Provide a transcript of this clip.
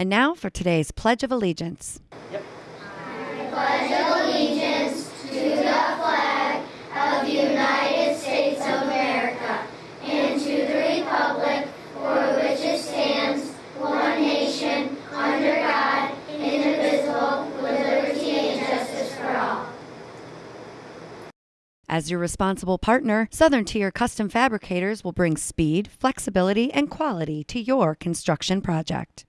And now for today's Pledge of Allegiance. Yep. I Pledge of Allegiance to the flag of the United States of America and to the Republic for which it stands, one nation, under God, indivisible, with liberty and justice for all. As your responsible partner, Southern Tier Custom Fabricators will bring speed, flexibility, and quality to your construction project.